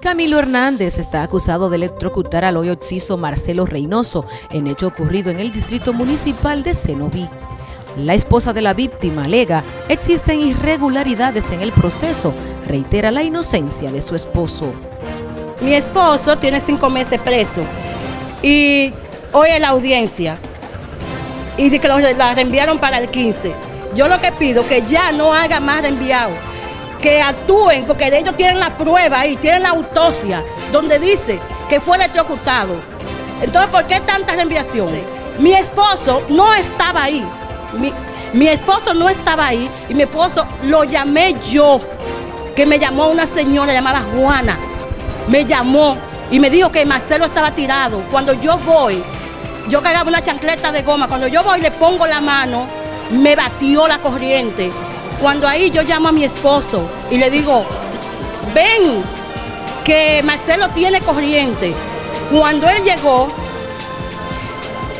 Camilo Hernández está acusado de electrocutar al hoy occiso Marcelo Reynoso en hecho ocurrido en el distrito municipal de Cenoví. La esposa de la víctima alega existen irregularidades en el proceso, reitera la inocencia de su esposo. Mi esposo tiene cinco meses preso y hoy es la audiencia y de que la reenviaron para el 15. Yo lo que pido que ya no haga más reenviado que actúen, porque ellos tienen la prueba ahí, tienen la autopsia, donde dice que fue electrocutado. Entonces, ¿por qué tantas reenviaciones? Mi esposo no estaba ahí. Mi, esposo no estaba ahí y mi esposo lo llamé yo, que me llamó una señora llamada Juana. Me llamó y me dijo que Marcelo estaba tirado. Cuando yo voy, yo cargaba una chancleta de goma, cuando yo voy le pongo la mano, me batió la corriente. Cuando ahí yo llamo a mi esposo y le digo, ven, que Marcelo tiene corriente. Cuando él llegó,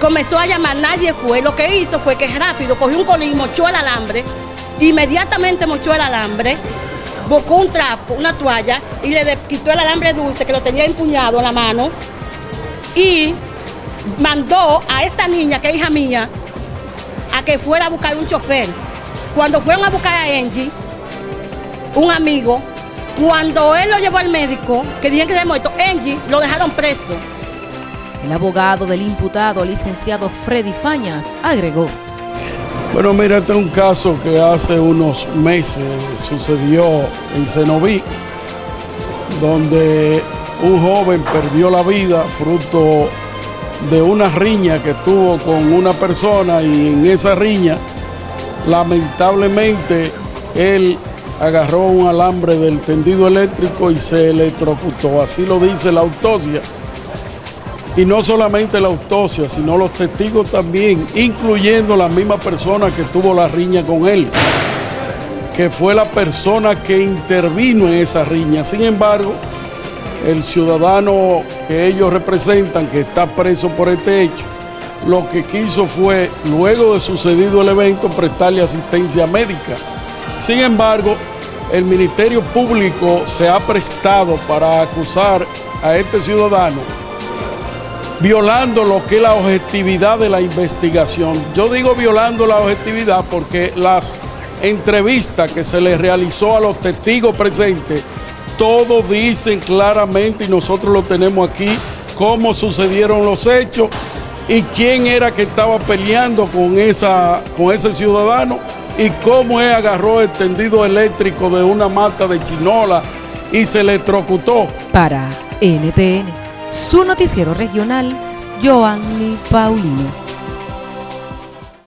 comenzó a llamar, nadie fue. Lo que hizo fue que rápido cogió un colín, mochó el alambre, inmediatamente mochó el alambre, buscó un trapo, una toalla y le quitó el alambre dulce que lo tenía empuñado en la mano y mandó a esta niña, que es hija mía, a que fuera a buscar un chofer. Cuando fueron a buscar a Angie, un amigo, cuando él lo llevó al médico, que dijeron que se había muerto, Angie lo dejaron preso. El abogado del imputado, licenciado Freddy Fañas, agregó. Bueno, mira, este es un caso que hace unos meses sucedió en Cenoví, donde un joven perdió la vida fruto de una riña que tuvo con una persona y en esa riña Lamentablemente, él agarró un alambre del tendido eléctrico y se electrocutó. Así lo dice la autopsia. Y no solamente la autopsia, sino los testigos también, incluyendo la misma persona que tuvo la riña con él, que fue la persona que intervino en esa riña. Sin embargo, el ciudadano que ellos representan, que está preso por este hecho, lo que quiso fue, luego de sucedido el evento, prestarle asistencia médica. Sin embargo, el Ministerio Público se ha prestado para acusar a este ciudadano violando lo que es la objetividad de la investigación. Yo digo violando la objetividad porque las entrevistas que se le realizó a los testigos presentes, todos dicen claramente, y nosotros lo tenemos aquí, cómo sucedieron los hechos y quién era que estaba peleando con, esa, con ese ciudadano y cómo él agarró el tendido eléctrico de una mata de chinola y se electrocutó. Para NTN, su noticiero regional, Joanny Paulino.